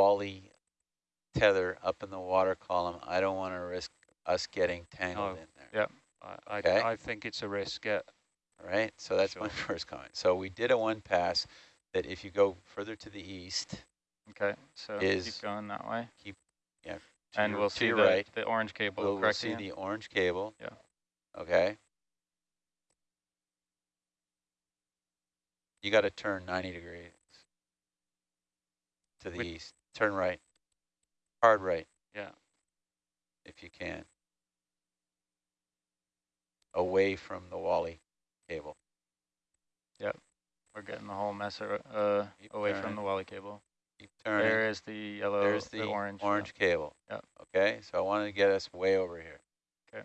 Wally tether up in the water column. I don't want to risk us getting tangled No. in there. I, I, Okay. I think it's a risk, yeah. All right, so that's my first comment. So we did a one pass that if you go further to the east, Okay, so Is- keep going that way. Keep, to And your, we'll see the, right, the orange cable, we'll, we'll see the orange cable. Yeah. Okay. You got to turn 90 degrees to the east. Turn right. Hard right. Yeah. If you can. Away from the Wally cable. Yep, we're getting the whole mess uh, away turning. from the Wally cable. Keep turning. There is the yellow, There's the, orange. yeah. orange cable. Yep. Okay, so I want to get us way over here. Okay.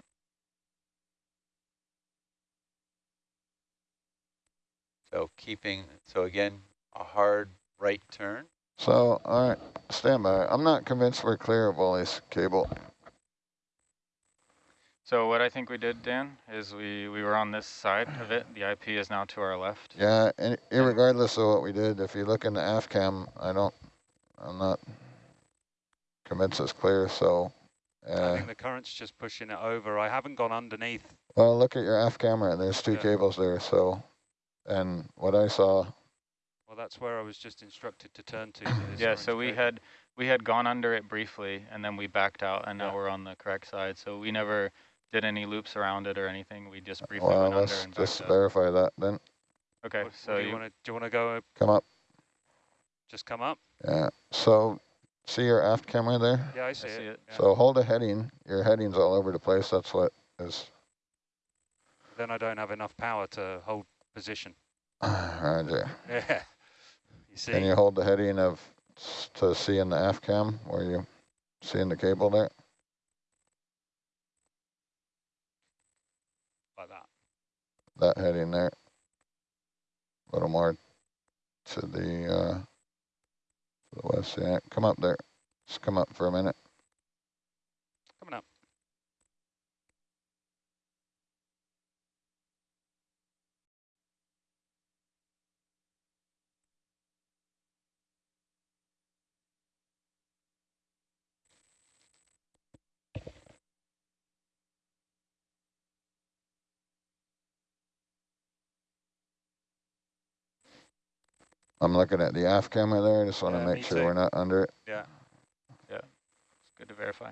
So keeping, so again, a hard right turn. So, all right, stand by. I'm not convinced we're clear of Wally's cable. So what I think we did, Dan, is we, we were on this side of it. The IP is now to our left. Yeah, and regardless of what we did, if you look in the aft cam, I don't, I'm not convinced it's clear, so. I Uh, think the current's just pushing it over. I haven't gone underneath. well, look at your aft camera, there's two Yeah. cables there, so. And what I saw, Well, that's where I was just instructed to turn to. Yeah, so we cable. had we had gone under it briefly, and then we backed out, and now Yeah. we're on the correct side. So we never did any loops around it or anything. We just briefly well, went under let's just out. verify that then. Okay, What- what so do you you, want to do? You want to go? Come up, Just come up? yeah. So, see your aft camera there? Yeah, I I see, see it. it. yeah. So hold a heading, your heading's all over the place, that's what is, Then I don't have enough power to hold position. roger. Yeah. You see? Can you hold the heading of, to see in the aft cam, where you seeing the cable there? like that. that heading there. A little more to the, uh, to the west, yeah, come up there. Just come up for a minute. Coming up. I'm looking at the aft camera there, I just want to Yeah, make sure too. we're not under it. Yeah. Yeah. It's good to verify.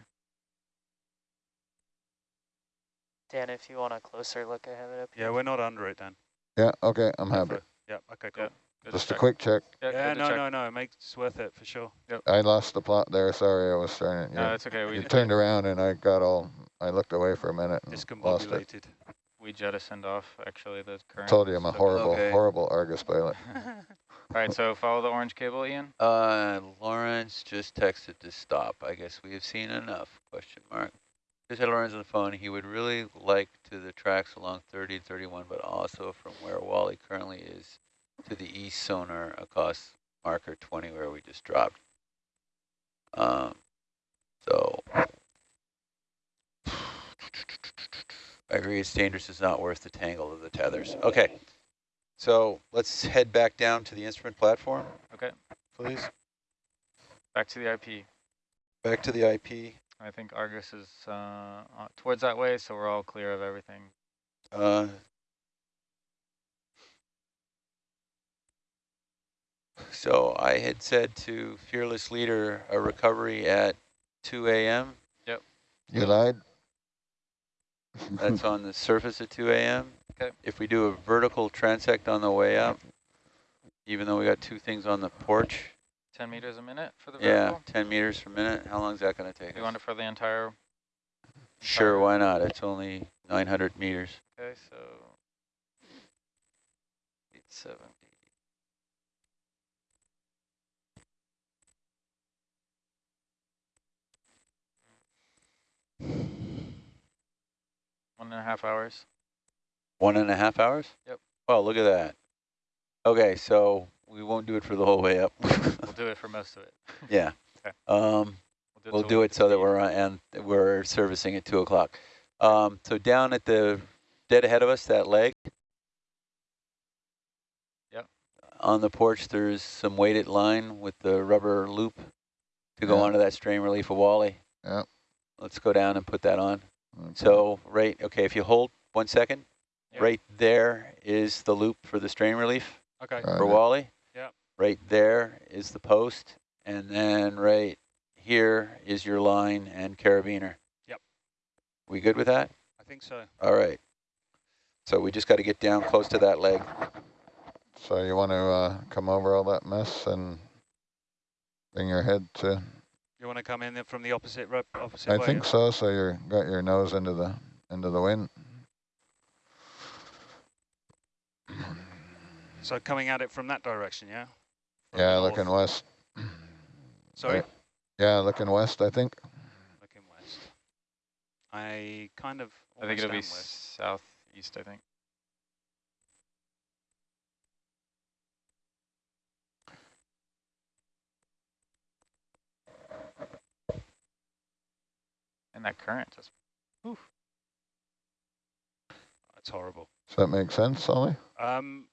Dan, if you want a closer look, I have it up Yeah, here. we're not under it Dan. Yeah, okay, I'm happy. Yeah, okay, cool. Yeah. Good to Just a check. quick check. Yeah, Yeah, no, check. no, no, it makes it's worth it for sure. Yep. I lost the plot there, sorry, I was trying to, No, yeah. it's okay. We You turned around and I got all, I looked away for a minute and lost it. Discombobulated. we jettisoned off actually the current. Told you I'm a horrible, Okay. horrible Argus pilot. All right, so follow the orange cable, Ian. Uh, Lawrence just texted to stop. I guess we have seen enough, question mark. Just had Lawrence on the phone. He would really like to the tracks along 30 and 31, but also from where Wally currently is to the east sonar across marker 20 where we just dropped. Um, so I agree it's dangerous. It's not worth the tangle of the tethers. Okay. So let's head back down to the instrument platform, Okay, please. back to the IP. Back to the IP. I think Argus is uh, uh, towards that way, so we're all clear of everything. Uh, so I had said to Fearless Leader a recovery at 2 a.m. Yep. You lied? That's on the surface at 2 a.m. Okay. If we do a vertical transect on the way up, even though we got two things on the porch, 10 meters a minute for the vertical? yeah, 10 meters per minute, how long is that going to take You want it for the entire, Sure, entire- why not? It's only 900 meters. okay, so 870. One and a half hours. One and a half hours? Yep. Oh, look at that. Okay, so we won't do it for the whole way up. We'll do it for most of it. yeah. Okay. Um, we'll till do we it so that we're on, and we're servicing at two o'clock. Um, so down at the dead ahead of us, that leg. Yep. On the porch, there's some weighted line with the rubber loop to go Yeah. onto that strain relief of Wally. Yep. Let's go down and put that on. Okay. So right, okay, if you hold one second, Yep. right there is the loop for the strain relief Okay. Right. for Wally. Yep. Right there is the post, and then right here is your line and carabiner. Yep. We good with that? I think so. All right. So we just got to get down close to that leg. So you want to uh, come over all that mess and bring your head to, You want to come in from the opposite ro- opposite I way? think so, so you're, got your nose into the, into the wind. So coming at it from that direction, yeah? From Yeah, looking north. west. Sorry, right. Yeah, looking west, I think. looking west. I kind of. I think almost it'll be am west. southeast, I think. And that current just, That's horrible. Does that make sense, Ollie? Um,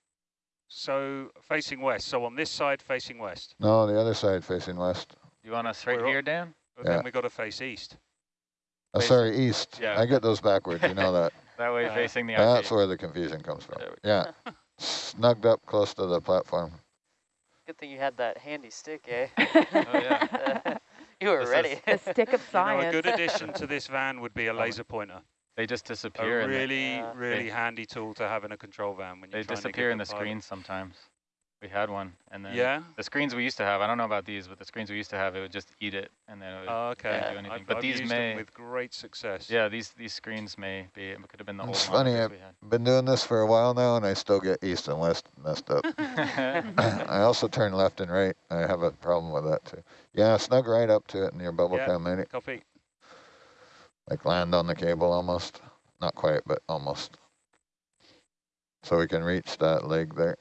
so facing west. So on this side, facing west. No, the other side facing west. you want us right We're here, Dan? But Yeah. then we got to face east. Oh, Face- sorry, east. Yeah. I get those backwards, you know that. That way Uh, facing the That's IP. where the confusion comes from. Yeah, snugged up close to the platform. Good thing you had that handy stick, eh? Oh, yeah. you were This ready. The stick of You know, a good addition to this van would be a Oh, laser pointer. They just A disappear. in the- really, Yeah. really They- handy tool to have in a control van when you're they trying to disappear in the pilot. screens sometimes. We had one, and then Yeah. the screens we used to have. I don't know about these, but the screens we used to have, it would just eat it, and then it would, Oh, okay. can't do anything. I've, but I've these used may, them with great success. yeah, these these screens may be. It could have been the It's old funny, I've. Been doing this for a while now and I still get east and west messed up. I also turn left and right. I have a problem with that too. Yeah, snug right up to it in your bubble Yeah. in. maybe. Copy. Like land on the cable almost. Not quite, but almost. So we can reach that leg there.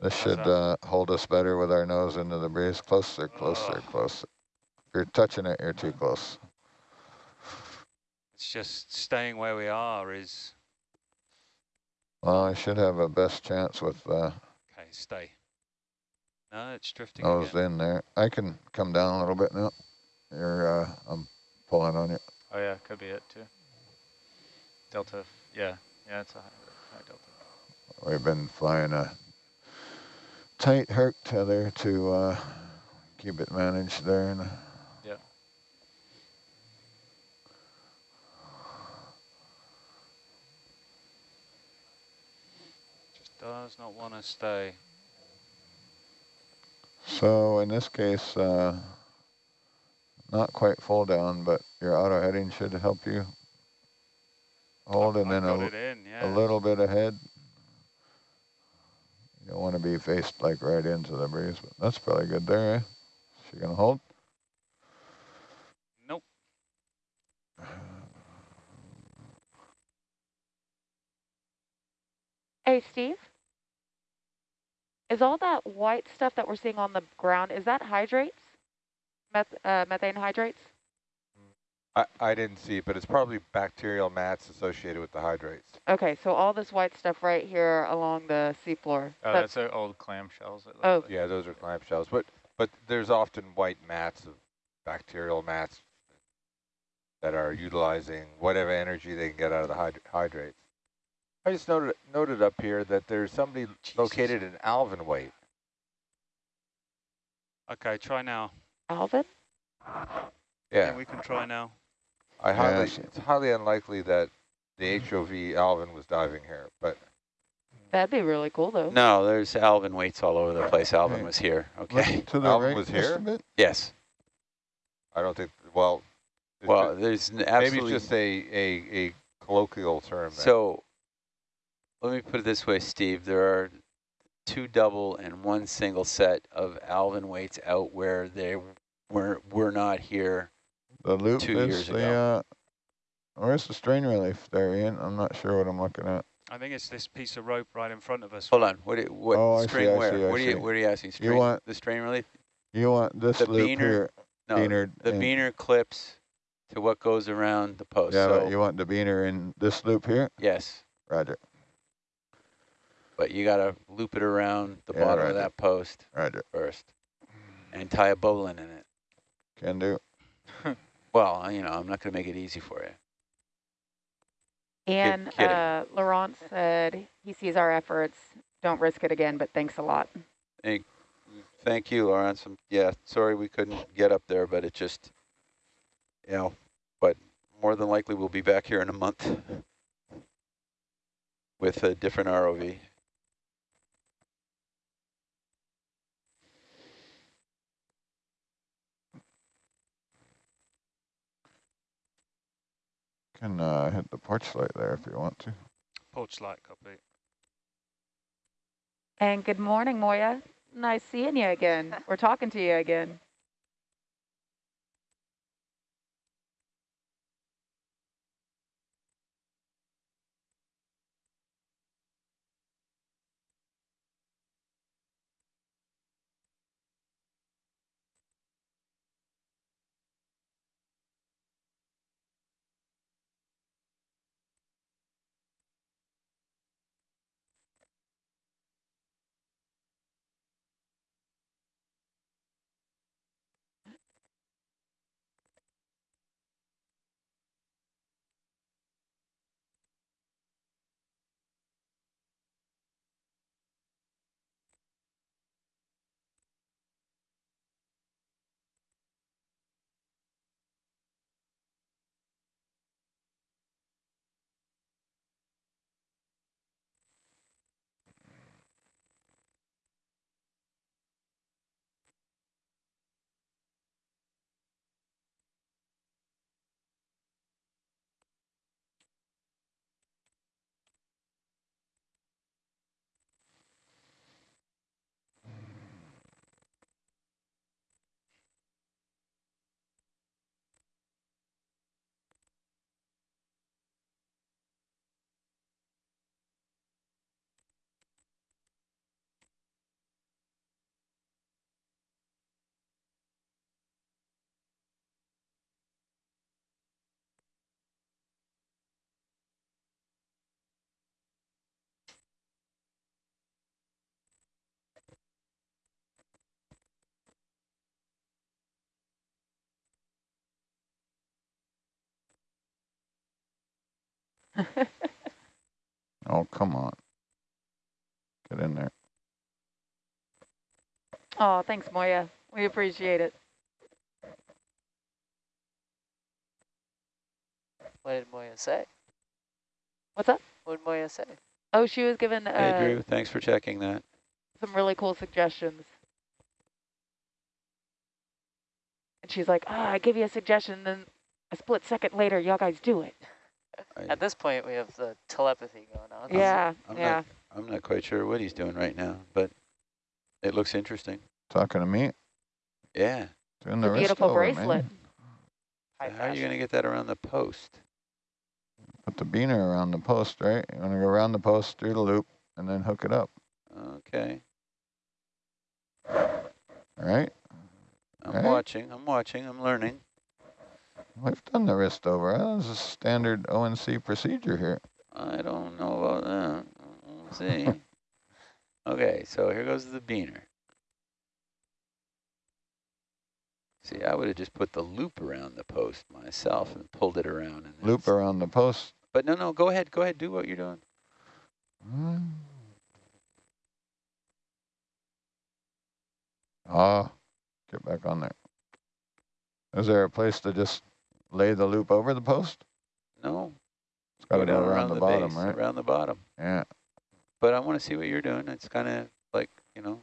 This How's should uh, hold us better with our nose into the breeze. Closer, closer, closer. If you're touching it, you're too close. It's just staying where we are is Well, I should have a best chance with uh, okay. Stay. No, it's drifting nose again. in there. I can come down a little bit now. You're, uh, I'm pulling on you. oh yeah, could be it too. Delta, yeah, yeah, it's a high, high delta. We've been flying a tight herc tether to uh, keep it managed there. And Yeah. Just does not want to stay. so in this case, uh, not quite full down, but your auto heading should help you hold and I've then a, it in. Yeah. a little bit ahead. You don't want to be faced like right into the breeze, but that's probably good there, eh? She gonna hold? Nope. Hey, Steve? Is all that white stuff that we're seeing on the ground, is that hydrates? Meth uh, methane hydrates? I, I didn't see it, but it's probably bacterial mats associated with the hydrates. Okay, so all this white stuff right here along the seafloor. Oh, that's- that's old clamshells. It Oh. like. Yeah, those are clamshells, but but there's often white mats of bacterial mats that are utilizing whatever energy they can get out of the hyd hydrates. I just noted noted up here that there's somebody located in Alvin Weight. Okay, try now. Alvin? Yeah, we can try now. I highly Yes. it's highly unlikely that the HOV Alvin was diving here, but That'd be really cool, though. No, there's Alvin weights all over the place. Alvin Hey. was here. Okay. to the Alvin right was here? bit. Yes. I don't think. Well, Well, ju- there's n- maybe it's just a a, a colloquial term. then. So let me put it this way, Steve. There are two double and one single set of Alvin weights out where they were were not here. The loop Two is years the, ago. uh, where's the strain relief there, Ian? I'm not sure what I'm looking at. I think it's this piece of rope right in front of us. Hold on. What? do- What Oh, I see, string? I where? see, I what are you? see. What are you asking? String, want- the strain relief? You want this The loop beaner- here, No, beaner. the in- beaner clips to what goes around the post. Yeah, so but you want the beaner in this loop here? yes. Roger. But you got to loop it around the Yeah, bottom right. of that post Roger. first and tie a bowline in it. Can do. Well, you know, I'm not going to make it easy for you. And uh, Laurent said he sees our efforts. Don't risk it again, but thanks a lot. Thank thank you, Lawrence. Um, yeah, sorry we couldn't get up there, but it just, you know, but more than likely we'll be back here in a month with a different ROV. Can uh, hit the porch light there if you want to. Porch light copy. And good morning, Moya. Nice seeing you again. We're talking to you again. Oh, come on. Get in there. Oh, thanks, Moya. We appreciate it. What did Moya say? What's up? What did Moya say? Oh, she was given Hey, uh, Drew, thanks for checking that. some really cool suggestions. And she's like, oh, I give you a suggestion, then a split second later, y'all guys do it. I, At this point, we have the telepathy going on. Yeah, I'm yeah. not, I'm not quite sure what he's doing right now, but it looks interesting. Talking to me. Yeah. Doing the It's beautiful bracelet. Man. How are you going to get that around the post? Put the beaner around the post, right? You want to go around the post, through the loop, and then hook it up. Okay. All right? I'm Right. watching. I'm watching. I'm learning. We've done the wrist over. That was a standard ONC procedure here. I don't know about that. We'll see. okay, so here goes the beaner. See, I would have just put the loop around the post myself and pulled it around. And Loop around the post. But no, no, go ahead. Go ahead. Do what you're doing. Hmm. Ah, get back on there. Is there a place to just lay the loop over the post? No. It's got to down go around, the, bottom, base, right? Around the bottom. Yeah. But I want to see what you're doing. It's kind of like, you know,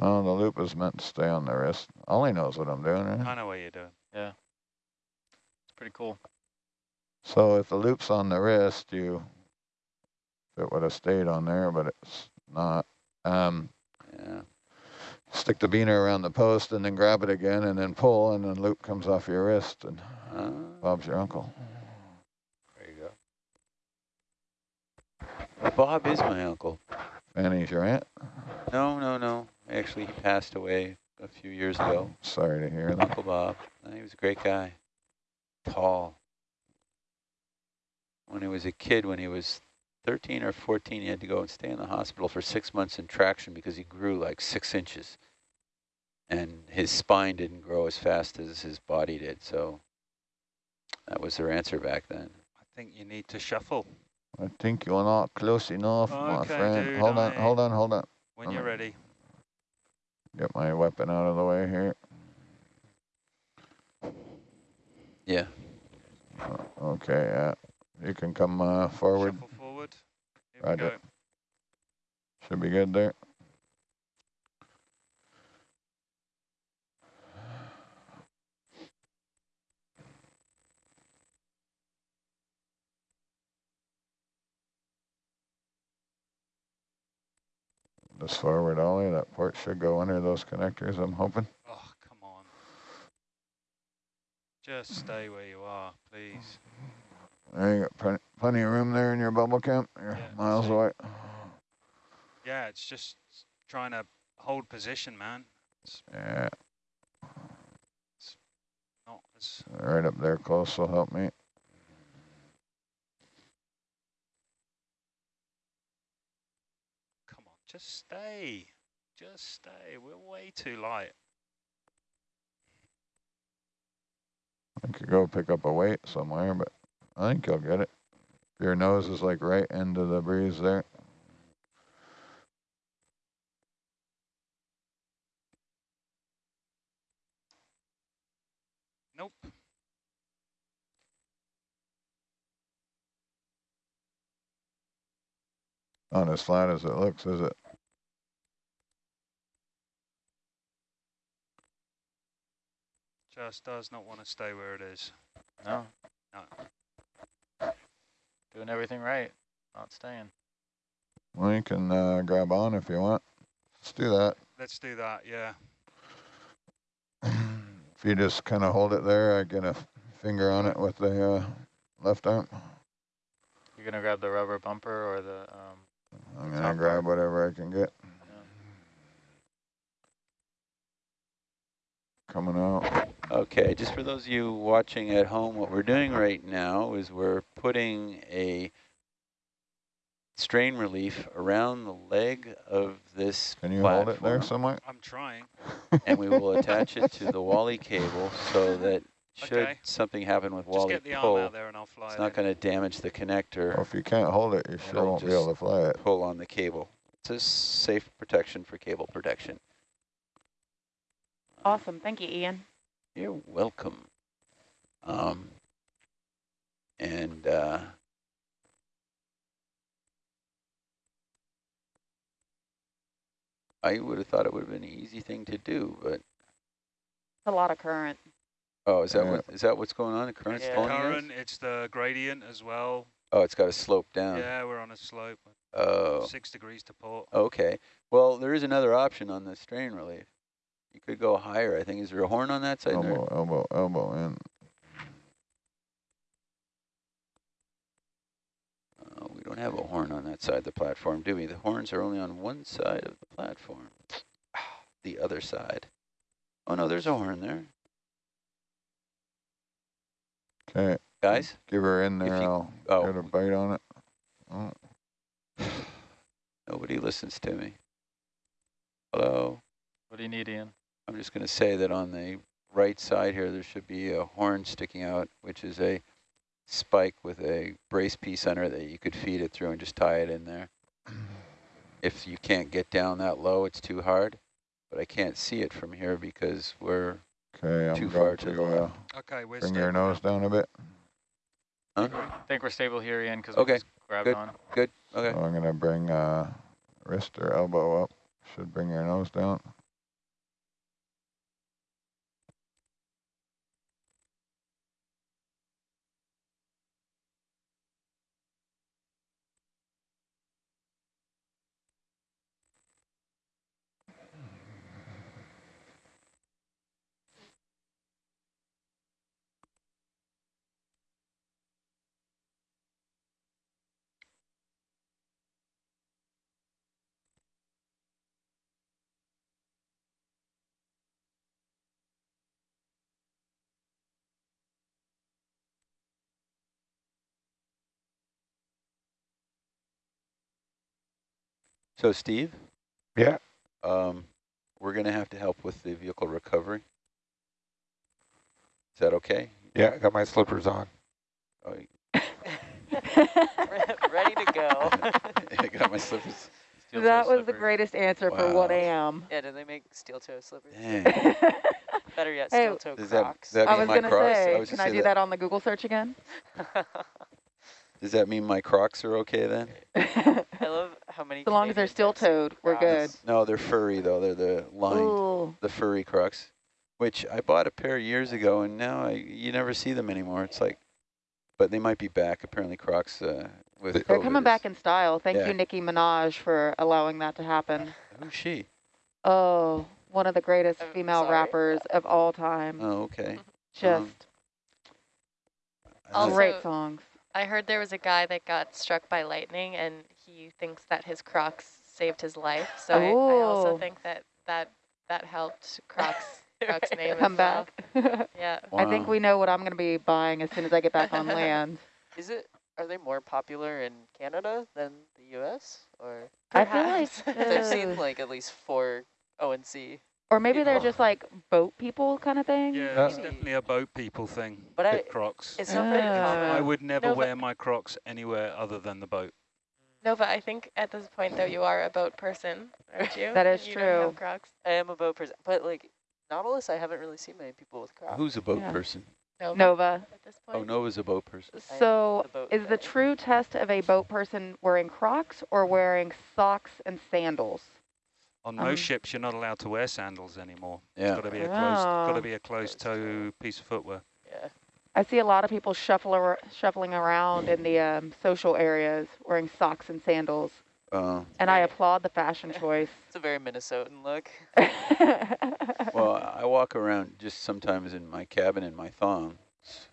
Oh, the loop is meant to stay on the wrist. Ollie knows what I'm doing, right? I know what you're doing. Yeah. It's pretty cool. So if the loop's on the wrist, you, it would have stayed on there, but it's not. Um, yeah. Stick the beaner around the post and then grab it again and then pull and then loop comes off your wrist and Uh, Bob's your uncle. There you go. Bob is my uncle. Fanny's your aunt. No, no, no. Actually, he passed away a few years ago. Sorry to hear that. Uncle Bob. Uh, He was a great guy. Tall. When he was a kid, when he was 13 or 14, he had to go and stay in the hospital for six months in traction because he grew like six inches. And his spine didn't grow as fast as his body did. So that was their answer back then. I think you need to shuffle I think you're not close enough, my friend. dude, hold on, I- hold on, hold on. when you're ready. Get my weapon out of the way here. Yeah. Uh, Okay, yeah. You can come uh, forward. Shuffle forward. Here Roger. we go. Should be good there. This forward ollie, that port should go under those connectors, I'm hoping. Oh, come on. Just stay where you are, please. There you got plenty, plenty of room there in your bubble cam. You're Yeah, miles away. Yeah, it's just trying to hold position, man. It's Yeah, not as right up there close will help me. Come on, just stay. Just stay. We're way too light. I could go pick up a weight somewhere, but I think you'll get it. Your nose is like right into the breeze there. Nope. Not as flat as it looks, is it? Just does not want to stay where it is. No. No. Doing everything right, not staying. Well, you can uh, grab on if you want. Let's do that. Let's do that, yeah. if you just kind of hold it there, I get a finger on it with the uh, left arm. You're gonna grab the rubber bumper or the, um, I'm The gonna grab whatever I can get. yeah. Coming out. Okay, just for those of you watching at home, what we're doing right now is we're putting a strain relief around the leg of this Can you hold it there platform, somewhere? I'm trying. and we will attach it to the Wally cable so that should Okay. something happen with Just Wally get the arm out there and I'll fly it's not going to damage the connector. Well, if you can't hold it, you sure It'll won't be able to fly it. pull on the cable. It's a safe protection for cable protection. Awesome. Thank you, Ian. You're welcome. Um, and uh, I would have thought it would have been an easy thing to do, but It's a lot of current. oh, is that Yeah. what is that what's going on? The current's Yeah. pulling you guys? Current, it's the gradient as well. Oh, it's got a slope down. Yeah, we're on a slope. Oh, Six degrees to port. okay. Well, there is another option on the strain relief. You could go higher. I think. Is there a horn on that side? there? Elbow, elbow, elbow in. Oh, we don't have a horn on that side of the platform, do we? The horns are only on one side of the platform. The other side. Oh, no, there's a horn there. Okay, Guys? give her in there. you- I'll Oh, get a bite on it. Oh, nobody listens to me. Hello? What do you need, Ian? I'm just going to say that on the right side here, there should be a horn sticking out, which is a spike with a brace piece under it that you could feed it through and just tie it in there. If you can't get down that low, it's too hard, but I can't see it from here because we're, okay, I'm Too far to the to left. Okay, we're bring your stable now. nose down a bit. huh? I think we're stable here, Ian, because Okay, we just grabbed good. on. Good, okay. So I'm gonna bring uh, wrist or elbow up. Should bring your nose down. So Steve, Yeah. um, we're going to have to help with the vehicle recovery. Is that okay? Yeah, I got my slippers on. Oh, Ready to go. I got my slippers. Steel that was the greatest answer for what I am. yeah, do they make steel toe slippers? Better yet, Hey, steel toe Does that, Crocs. does that I was my gonna Crocs? say, was can gonna I say do that on the Google search again? Does that mean my Crocs are okay then? I love how many. So long as they're still steel have toed, we're good. No, they're furry though. They're the lined, Ooh. the furry Crocs, which I bought a pair years ago, and now I, you never see them anymore. It's like, but they might be back. Apparently, Crocs uh, with They're COVID coming is- back in style. Thank Yeah. you, Nicki Minaj, for allowing that to happen. Who's she? Oh, one of the greatest I'm female sorry. rappers of all time. Oh, okay. Just Also- great songs. I heard there was a guy that got struck by lightning, and he thinks that his Crocs saved his life. So I, I also think that that that helped Crocs Crocs name Come as well. back. Yeah. I think we know what I'm going to be buying as soon as I get back on land. Is it? Are they more popular in Canada than the U.S. or? I feel like, Perhaps. I've seen uh, like at least four ONC. Or maybe they're just like boat people kind of thing. Yeah, it's definitely a boat people thing. But I- Crocs. It's not very Ah. common. I would never No, but- wear my Crocs anywhere other than the boat. No, but I think at this point though you are a boat person, aren't you? That is you don't have true. Crocs. I am a boat person, but like Nautilus, I haven't really seen many people with Crocs. Who's a boat Yeah. person? Nova. Nova. At this point. Oh, Nova's a boat person. So the boat is the true test of a boat person wearing Crocs or wearing socks and sandals? On Um, most ships, you're not allowed to wear sandals anymore. Yeah. It's got to be a closed, got Oh. to be a closed toe piece of footwear. Yeah. I see a lot of people shuffle ar- shuffling around in the um, social areas wearing socks and sandals, Uh, and I applaud the fashion choice. It's a very Minnesotan look. well, I walk around just sometimes in my cabin in my thongs.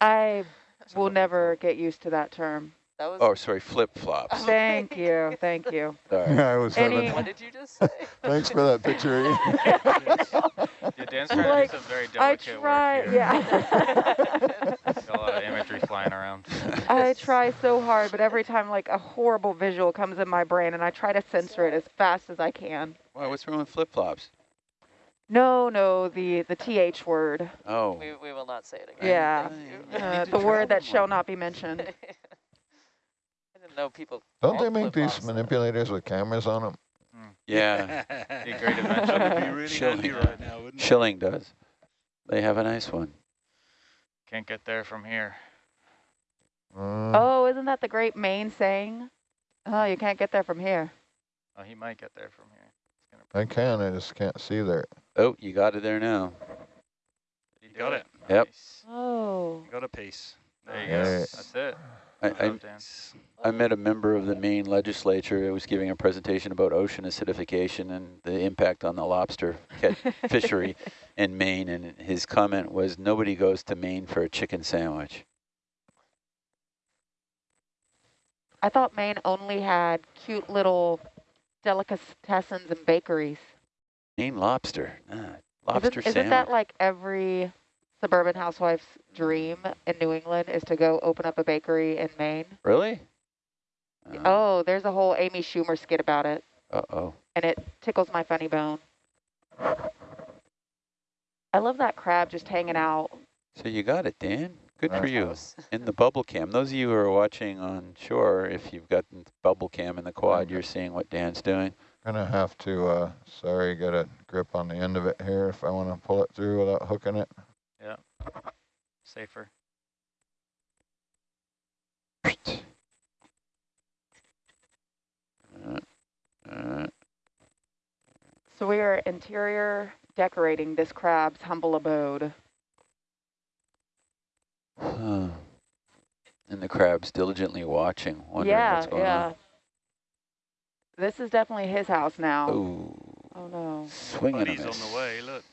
I will never get used to that term. That was. Oh, sorry, flip flops. Thank you, thank you. Sorry. I was Any- having, What did you just say? thanks for that picture. Ian. Yeah, Dan's trying Like, to do some very I delicate try, work here. yeah. Got a lot of imagery flying around. I try so hard, but every time like a horrible visual comes in my brain, and I try to censor it as fast as I can. Why, what's wrong with flip flops? No, no, the the th word. Oh, we, we will not say it again. Yeah. Thank you. Uh, the word that travel shall not be mentioned. I didn't know people. Don't they make these manipulators with cameras on them? yeah. Be great invention. That'd be really Schilling. handy right now, wouldn't it? Schilling does. They have a nice one. Can't get there from here. Uh, Oh, isn't that the great Maine saying? Oh, you can't get there from here. Oh, he might get there from here. I can, I just can't see there. Oh, you got it there now. Did You got do it. Yep. Nice. Oh. Got a piece. There you Nice. go. Nice. That's it. I, I. I met a member of the Maine legislature who was giving a presentation about ocean acidification and the impact on the lobster fishery in Maine, and his comment was, nobody goes to Maine for a chicken sandwich. I thought Maine only had cute little delicatessens and bakeries. Maine lobster, nah, Isn't, lobster isn't sandwich. that like every suburban housewife's dream in New England is to go open up a bakery in Maine? really? Uh, Oh, there's a whole Amy Schumer skit about it, Uh-oh. and it tickles my funny bone. I love that crab just hanging out. So you got it, Dan. Good for you. House. In the bubble cam. Those of you who are watching on shore, if you've got the bubble cam in the quad, you're seeing what Dan's doing. Gonna have to, uh, sorry, get a grip on the end of it here if I wanna pull it through without hooking it. Safer. Uh, uh, So we are interior decorating this crab's humble abode. huh. And the crab's diligently watching, wondering yeah, what's going yeah. This is definitely his house now. Ooh, Oh no. swinging a Buddy's on miss. the way, look.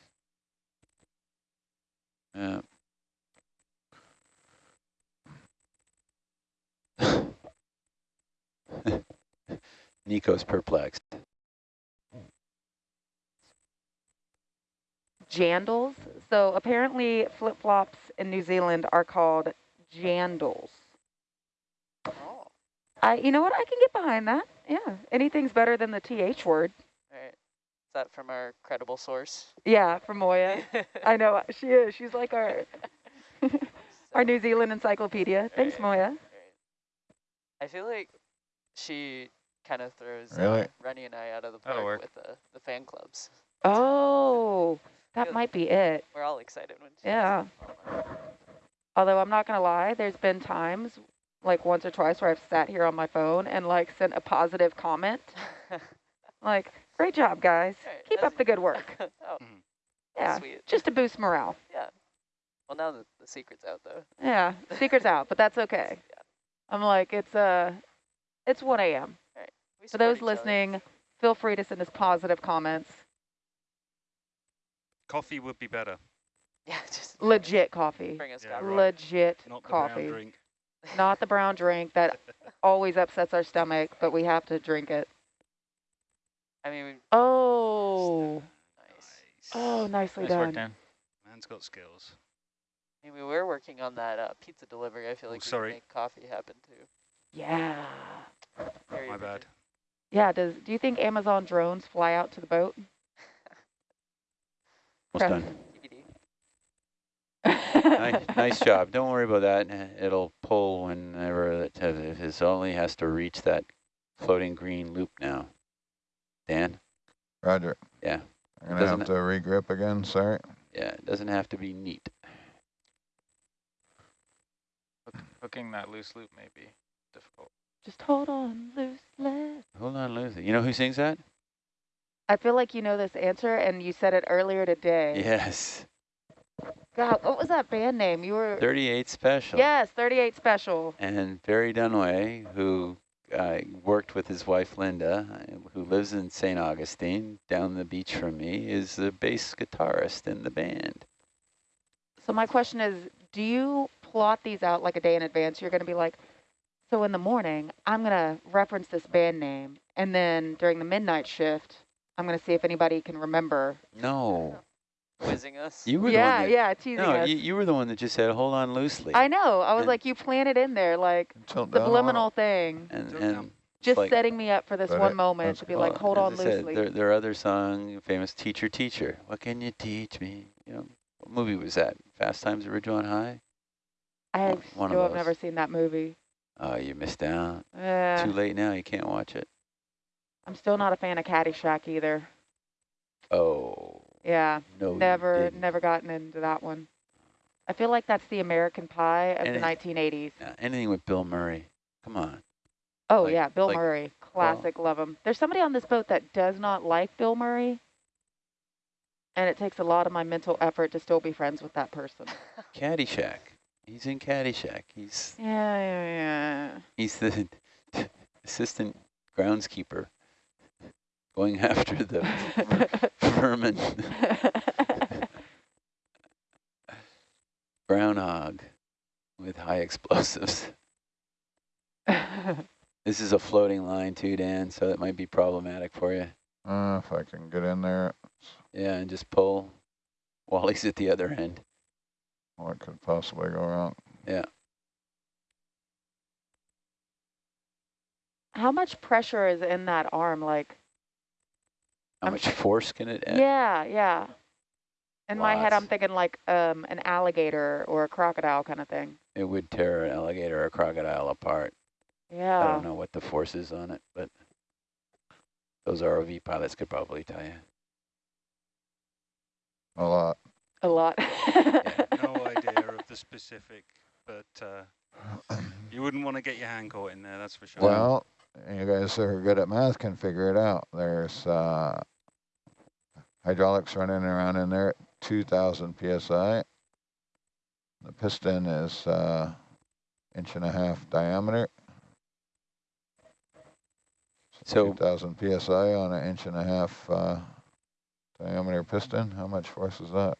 Yeah. Nico's perplexed. Jandals. So apparently flip-flops in New Zealand are called jandals. Oh. I, you know what? I can get behind that. Yeah, anything's better than the TH word. All right. Is that from our credible source? Yeah, from Moya. I know, she is. She's like our, our New Zealand encyclopedia. Thanks, Right. Moya. Right. I feel like she kind of throws Really? uh, Rennie and I out of the That'll park work. with the, the fan clubs. Oh, that Feel- might be it. We're all excited when she Yeah. Although I'm not going to lie, there's been times, like once or twice, where I've sat here on my phone and like sent a positive comment. Like, great job, guys. Right, Keep up the good work. oh, Yeah, sweet. just to boost morale. Yeah. Well, now the, the secret's out, though. Yeah, secret's out, but that's okay. I'm like, it's uh, it's 1 a.m. We For those each other. listening, feel free to send us positive comments. Coffee would be better, Yeah, just Legit coffee. bring us Yeah, coffee. right. Legit not the brown coffee. drink. Not the brown drink that always upsets our stomach, but we have to drink it. I mean, Oh, nice. oh, nicely Nice done. work, Dan. Man's got skills. I mean, we were working on that uh, pizza delivery. I feel Oh, like we sorry. can make coffee happen too. Yeah. Very My bad. Yeah, does do you think Amazon drones fly out to the boat? Almost done. Nice, nice job. Don't worry about that. It'll pull whenever it has, if it only has to reach that floating green loop now. Dan? Roger. Yeah. I'm gonna have to regrip again, sorry. Yeah, it doesn't have to be neat. Hooking that loose loop may be difficult. Just hold on loosely. Hold on, Lucy. You know who sings that? I feel like you know this answer, and you said it earlier today. Yes. God, what was that band name? You were 38 Special. yes, 38 Special. And Barry Dunaway, who uh, worked with his wife Linda, who lives in St. Augustine, down the beach from me, is the bass guitarist in the band. So my question is, do you plot these out like a day in advance? You're going to be like, so in the morning, I'm going to reference this band name, and then during the midnight shift, I'm going to see if anybody can remember. No, Quizzing us. you were yeah, the one yeah, teasing that, no, us. you, you were the one that just said, hold on loosely. I know. I was And- like, you planted in there, like Tilt down a subliminal thing, and, and just like- setting me up for this But one moment that's to be like, hold on as I said, loosely. There, their other song, famous Teacher, Teacher. What can you teach me? You know, what movie was that? Fast Times at Ridgemont High? I one- one of still have never seen that movie. Oh, you missed out. Yeah. Too late now. You can't watch it. I'm still not a fan of Caddyshack either. Oh, Yeah, no, never, never gotten into that one. I feel like that's the American Pie of And the 1980s. Yeah, anything with Bill Murray. Come on. Oh like- yeah, Bill like- Murray, classic, love him. There's somebody on this boat that does not like Bill Murray, and it takes a lot of my mental effort to still be friends with that person. Caddyshack. He's in Caddyshack. He's yeah, Yeah, yeah, he's the assistant groundskeeper going after the yeah. vermin groundhog with high explosives. This is a floating line too, Dan, so it might be problematic for you. Uh, if I can get in there, Yeah, and just pull. Wally's at the other end. what could possibly go wrong? Yeah. How much pressure is in that arm? Like, How I'm much force can it add? yeah, yeah. In my head, I'm thinking like um, an alligator or a crocodile kind of thing. It would tear an alligator or a crocodile apart. Yeah. I don't know what the force is on it, but those ROV pilots could probably tell you. A lot. A lot. No idea of the specific, but uh, you wouldn't want to get your hand caught in there, that's for sure. Well, you guys who are good at math can figure it out. There's uh, hydraulics running around in there at 2,000 psi. The piston is uh, inch and a half diameter. So- 2,000 psi on an inch and a half uh, diameter piston. How much force is that?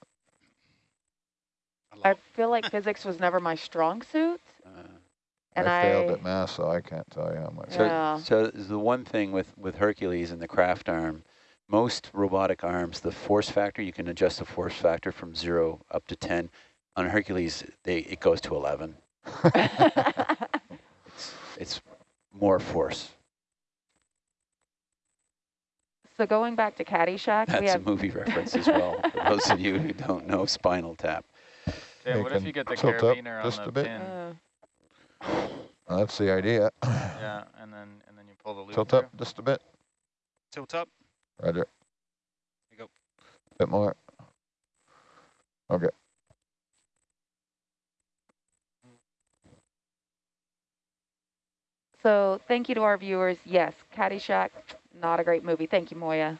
I feel like physics was never my strong suit, Uh, and I I, failed at math, so I can't tell you how much. So, Yeah. so the one thing with, with Hercules and the craft arm, most robotic arms, the force factor, you can adjust the force factor from zero up to 10. On Hercules, they, it goes to 11. It's, it's more force. So going back to Caddyshack, we That's a movie reference as well, for those of you who don't know Spinal Tap. Yeah, what if you get the tilt up carabiner on just the a bit. pin? uh, That's the idea. Yeah, and then and then you pull the loop Tilt through. up just a bit. Tilt up. Roger. you go. Bit more. Okay. So thank you to our viewers. Yes, Caddyshack, not a great movie. Thank you, Moya.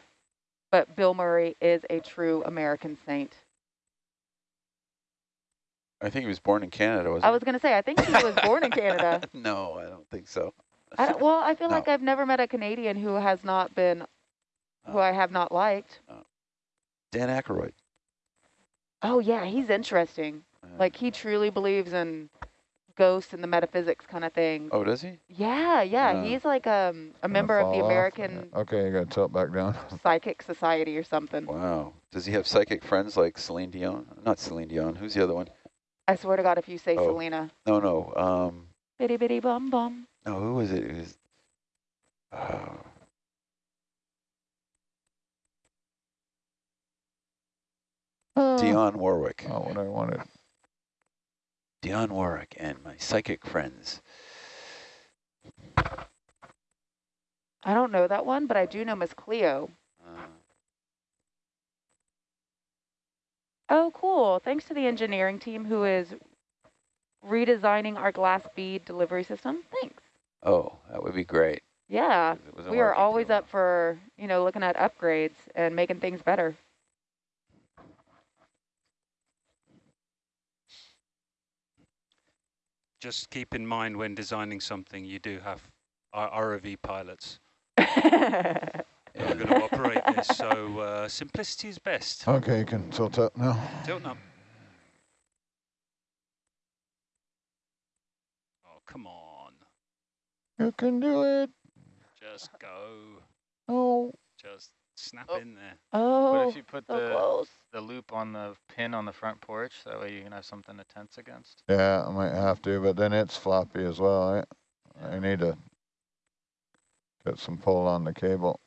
But Bill Murray is a true American saint. I think he was born in Canada, wasn't I was going to say, I think he was born in Canada. no, I don't think so. I, don't- well, I feel No. like I've never met a Canadian who has not been, who Oh. I have not liked. Dan Aykroyd. Oh, yeah, he's interesting. Uh, Like, he truly believes in ghosts and the metaphysics kind of thing. oh, does he? Yeah, yeah, Oh. he's like um, a member of the fall off. American Okay, you gotta tilt back down. Psychic Society or something. Wow. Does he have psychic friends like Celine Dion? Not Celine Dion. Who's the other one? I swear to God, if you say Oh. Selena. No, no. Um, Bitty bitty bum bum. no. Who was it? It was. Uh, Oh. Dionne Warwick. Oh, what I wanted. Dionne Warwick and my psychic friends. I don't know that one, but I do know Miss Cleo. Uh, Oh, cool. Thanks to the engineering team who is redesigning our glass bead delivery system. Thanks. oh, that would be great. Yeah. We are working too always well. up for, you know, looking at upgrades and making things better. Just keep in mind when designing something, you do have R- ROV pilots yeah. are going to operate this. So uh, simplicity is best. Okay, you can tilt up now. Tilt up. Oh, come on. You can do it. Just go. Oh, Just snap Oh. in there. What Oh, if you put so the close. the loop on the pin on the front porch? That way you can have something to tense against. yeah, I might have to, but then it's floppy as well, right? I need to get some pull on the cable.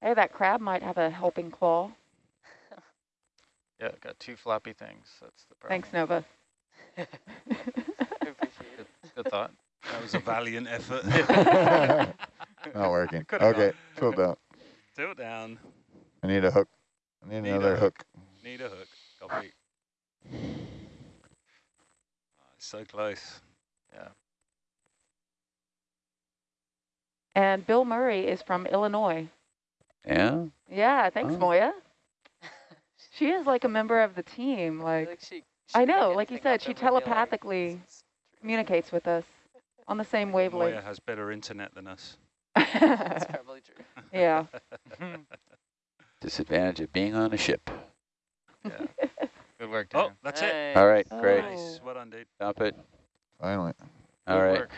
Hey, that crab might have a helping claw. Yeah, got two floppy things. That's the problem. Thanks, Nova. I appreciate it. Good thought. That was a valiant effort. Not working. Could've Okay, tilt down. Tilt down. I need a hook. I need Need another a hook. Need a hook. Copy. Oh, so close. Yeah. And Bill Murray is from Illinois. Yeah. Yeah, thanks, Oh. Moya. She is like a member of the team. I Like, feel she, I know, like you said, she and like, telepathically "This is true." communicates with us on the same wavelength. Moya wavelength. has better internet than us. That's probably true. yeah. Disadvantage of being on a ship. Good work, Oh, Dan. that's it. Hey. All right, Oh. great. Nice. Well done, dude. Stop it. Finally. All Good right. work.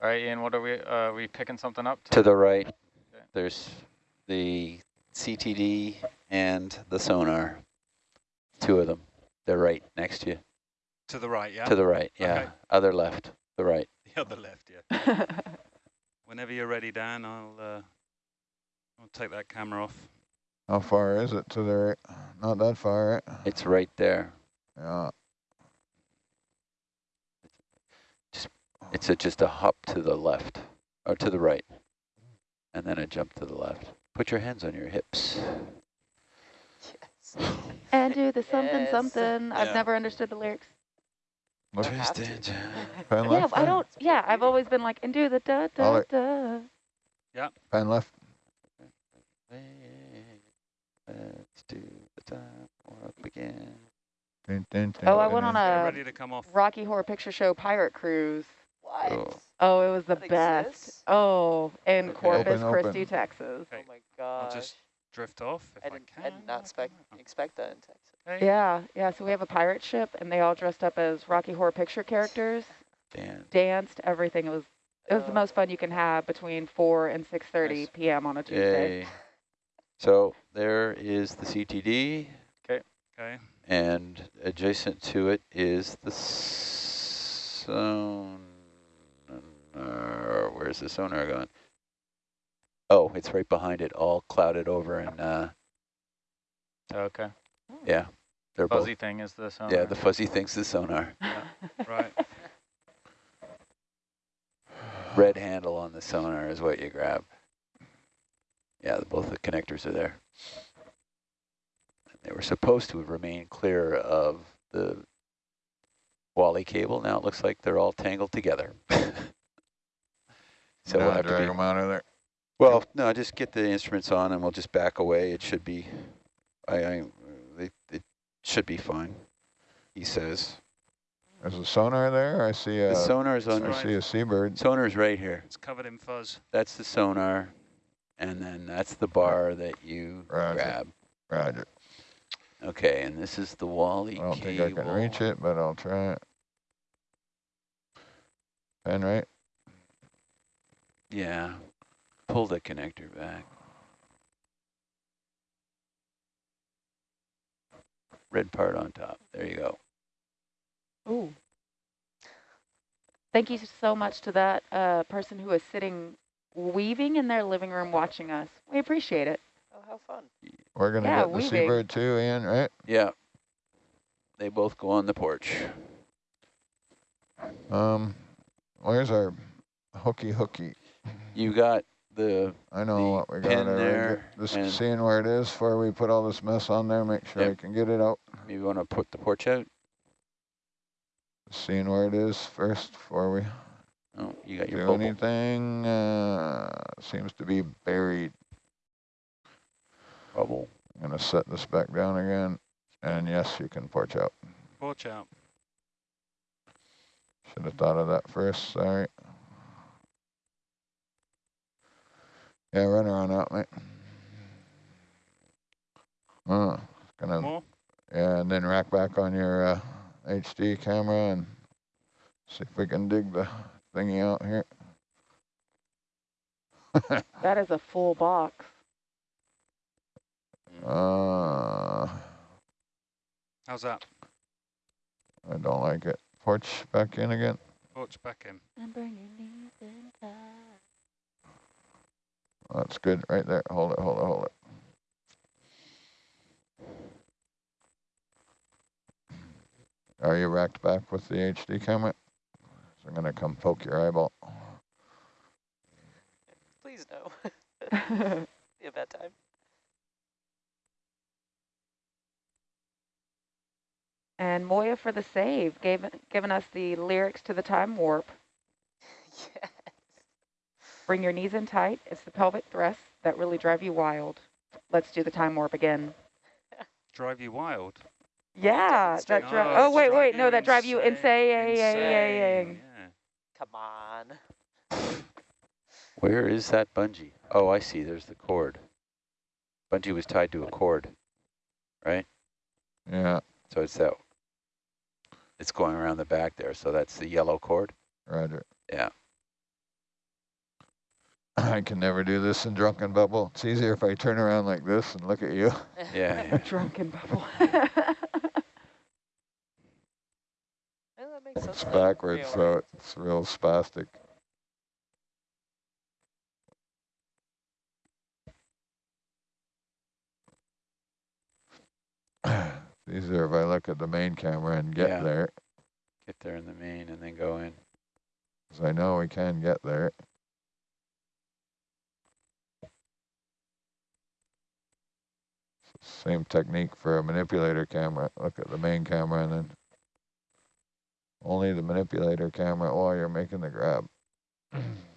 All right, Ian. What are we? Uh, we picking something up? To the right, Okay. there's the CTD and the sonar. Two of them. They're right next to you. To the right, yeah? To the right, yeah. Okay. Other left, the right. The other left, yeah. Whenever you're ready, Dan, I'll uh, I'll take that camera off. How far is it to the right? Not that far, right? It's right there. Yeah. It's a, just a hop to the left, or to the right, and then a jump to the left. Put your hands on your hips. Yes. and do the something Yes. something. I've never understood the lyrics. Look, Don't have. Twisted. Yeah, left. I don't. Yeah, I've always been like, and do the da da Ollie. da. Pen left. Let's do the time warp again. Dun, dun, dun, Oh, I went on a ready to come off. Rocky Horror Picture Show pirate cruise. What? Cool. Oh, it was the That best. exists? Oh, in Okay. Corpus Open, open. Christi, Texas. Oh Okay, my I'll just drift off if I I, didn't, can. I did not expect, expect that in Texas. Okay. Yeah, yeah. So we have a pirate ship, and they all dressed up as Rocky Horror Picture characters, Dan. danced, everything. It was it was the Oh. most fun you can have between 4 and 6:30 Nice. p.m. on a Tuesday. Yay. So there is the CTD, Okay. Okay. and adjacent to it is the sonar. Oh, where's the sonar going? Oh, it's right behind it, all clouded over and, uh, Okay. yeah. They're both, Fuzzy thing is the sonar. yeah, the fuzzy thing's the sonar. Right. Red handle on the sonar is what you grab. Yeah, both the connectors are there. They were supposed to remain clear of the Wally cable. Now it looks like they're all tangled together. so we'll Now have to drag be, them out of there. Well, no, just get the instruments on and we'll just back away. It should be, I, I, they, it should be fine, he says. There's a sonar there. I see a, The sonar's on, I right. see a seabird. sonar's right here. It's covered in fuzz. That's the sonar, and then that's the bar that you Roger. grab. Roger. Okay, and this is the Wally I don't cable. think I can reach it, but I'll try it. Pen right? Yeah, pull the connector back. Red part on top. There you go. Ooh. Thank you so much to that uh, person who is sitting weaving in their living room watching us. We appreciate it. Oh, how fun. We're gonna Yeah, get the weaving. seabird too, Ian, right? Yeah, they both go on the porch. Um, where's our hooky hooky? You got the I know The what we got. pin already. there Just and- seeing where it is before we put all this mess on there. Make sure I can get it out. maybe want to put the porch out. Seeing where it is first before we Oh, you got your do bubble. anything. Uh, seems to be buried. bubble. I'm gonna set this back down again. And yes, you can porch out. Porch out. Should have thought of that first. Sorry. Yeah, run around out, mate. Uh, gonna More? yeah, and then rack back on your uh, HD camera and see if we can dig the thingy out here. That is a full box. uh, How's that? I don't like it. Porch back in again. Watch back in. That's good right there. Hold it, hold it, hold it. Are you racked back with the HD camera? So I'm gonna come poke your eyeball. Please no. Be a bad time. and Moya for the save, gave, given us the lyrics to the time warp. yes. Bring your knees in tight. It's the pelvic thrusts that really drive you wild. Let's do the time warp again. Drive you wild. Yeah, that Demonstrate. Oh, drive. Oh, Oh it's wait, wait, no, that drive you insane. insane. Insane. Yeah. Come on. Where is that bungee? Oh, I see. There's the cord. Bungee was tied to a cord, right? Yeah, So it's that. It's going around the back there. So that's the yellow cord. Roger. Yeah. I can never do this in drunken bubble. It's easier if I turn around like this and look at you. Yeah. yeah. Drunken bubble. That makes sense. It's backwards, Yeah, so it's real spastic. It's easier if I look at the main camera and get Yeah. there, Get there in the main and then go in. because I know we can get there. Same technique for a manipulator camera. Look at the main camera and then only the manipulator camera while you're making the grab.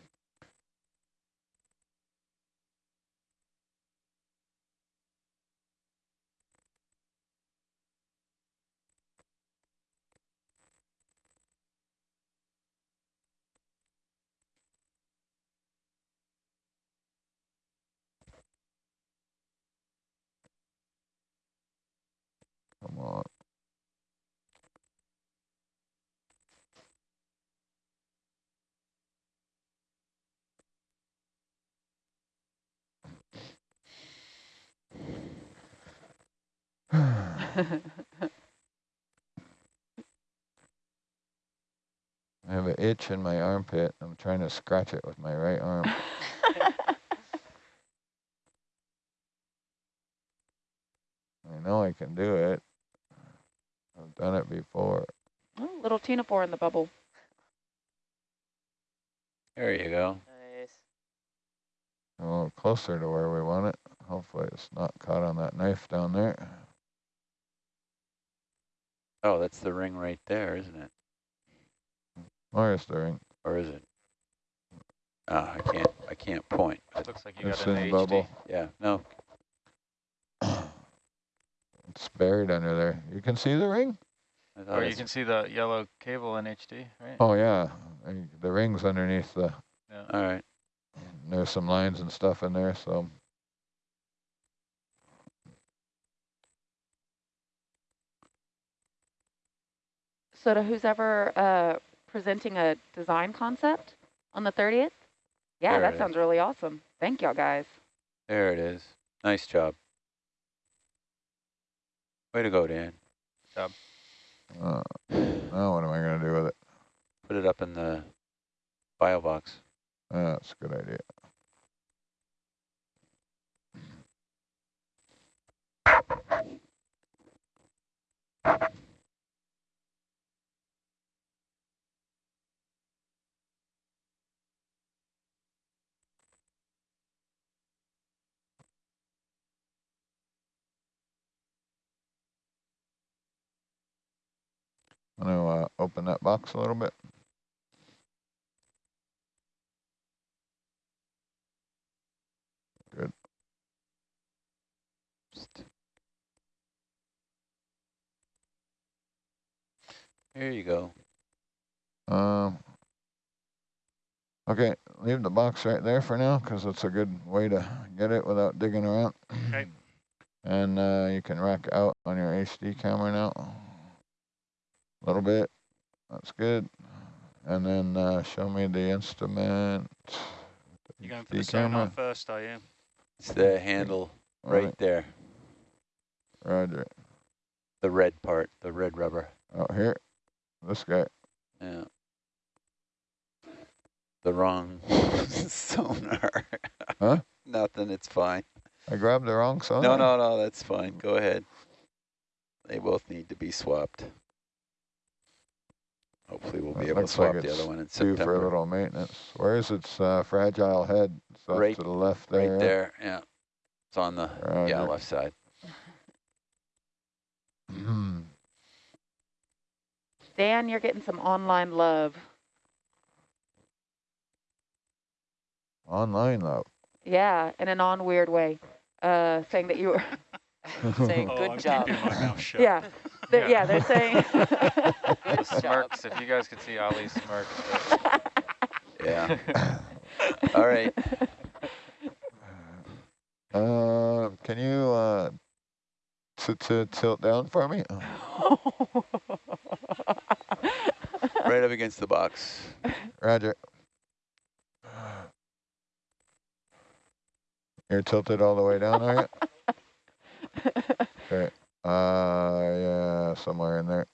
I have an itch in my armpit. I'm trying to scratch it with my right arm. I know I can do it. I've done it before. Oh, little tinapore in the bubble. There you go. Nice. A little closer to where we want it. Hopefully it's not caught on that knife down there. Oh, that's the ring right there, isn't it? Where's the ring? Or is it? Ah, I can't, I can't point. It Looks like you It's got it in in HD. bubble. Yeah, no, It's buried under there. You can see the ring? Or you can see the yellow cable in HD, right? Oh yeah, the ring's underneath the. Yeah. all right. There's some lines and stuff in there, so So to who's ever uh, presenting a design concept on the 30th? Yeah, There it that is. sounds really awesome. Thank y'all guys. There it is. Nice job. Way to go, Dan. uh, now what am I gonna do with it? Put it up in the bio box. Uh, That's a good idea. I'm gonna uh, open that box a little bit. Good. Here you go. Um, okay, leave the box right there for now because it's a good way to get it without digging around. Okay. And uh, you can rack out on your HD camera now. A little bit. That's good. And then uh, show me the instrument. You're going for the HD sonar first, are you? It's the handle right there. Roger. The red part, the red rubber. Oh, here. This guy. Yeah. The wrong sonar. Huh? Nothing, it's fine. I grabbed the wrong sonar? No, no, no, that's fine. Go ahead. They both need to be swapped. Hopefully we'll be That able to looks like swap the other one in Due for a little maintenance. Where's its uh, fragile head? It's Right- to the left there. Right there, yeah. It's on the, yeah, left side. Dan, you're getting some online love. Online love. Yeah, in a non-weird way. Uh, saying that you were, Saying Oh, good I'm job. keeping my mouth shut. yeah, they're, Yeah. yeah, they're saying. Nice job. Smirks, if you guys could see Ollie smirks. but- Yeah. All right. Uh, can you uh, t t tilt down for me? Right up against the box. Roger. You're tilted all the way down, are you? Okay. Uh, yeah, somewhere in there.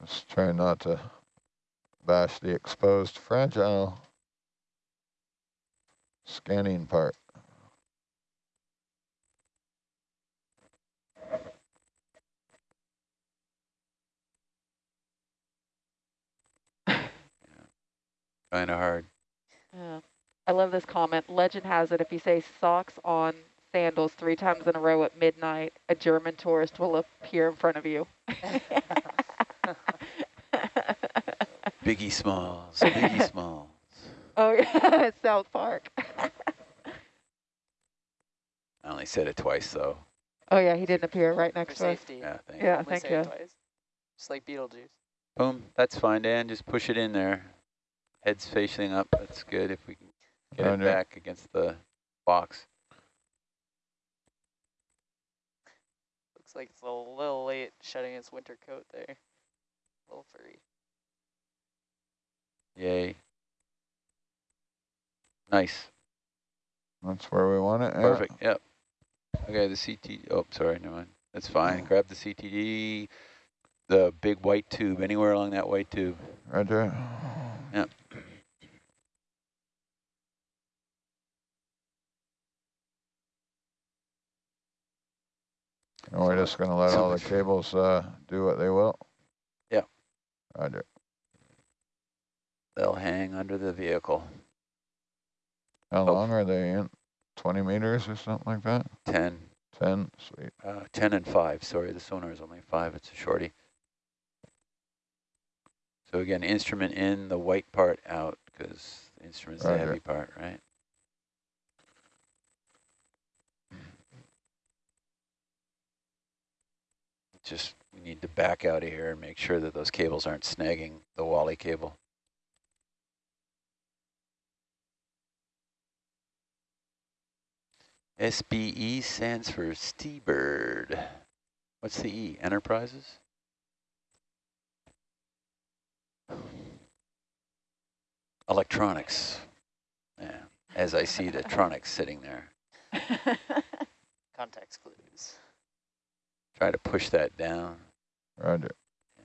Just try not to bash the exposed fragile scanning part. Kind of hard. Yeah. I love this comment. Legend has it if you say socks on sandals three times in a row at midnight, a German tourist will appear in front of you. Biggie Smalls. Biggie Smalls. oh, yeah, South Park. I only said it twice though. oh, yeah, he didn't appear right For next to us. safety. Yeah, thank Yeah, Only thank say you. it twice. Just like Beetlejuice. Boom. That's fine, Dan. Just push it in there. Head's facing up. That's good if we can get it back against the box. Looks like it's a little late shedding its winter coat there. A little furry. Yay. Nice. That's where we want it. yeah. Perfect. Yep. Okay, the CT. Oh, sorry. Never mind. That's fine. Mm. Grab the CTD. The big white tube. Anywhere along that white tube. Roger. Yep. And we're just gonna let all the cables, uh, do what they will? Yeah. Roger. They'll hang under the vehicle. How Oh. long are they in? Twenty meters or something like that? 10, Ten? Sweet. uh, 10 and 5. Sorry, the sonar is only 5. It's a shorty. So again, instrument in, the white part out, because the instrument's the heavy part, right? Just, we need to back out of here and make sure that those cables aren't snagging the Wally cable. SBE stands for Sea-Bird. What's the E? Enterprises? Electronics. Yeah, as I see the tronics sitting there. Context clues. Try to push that down. Roger. Yeah.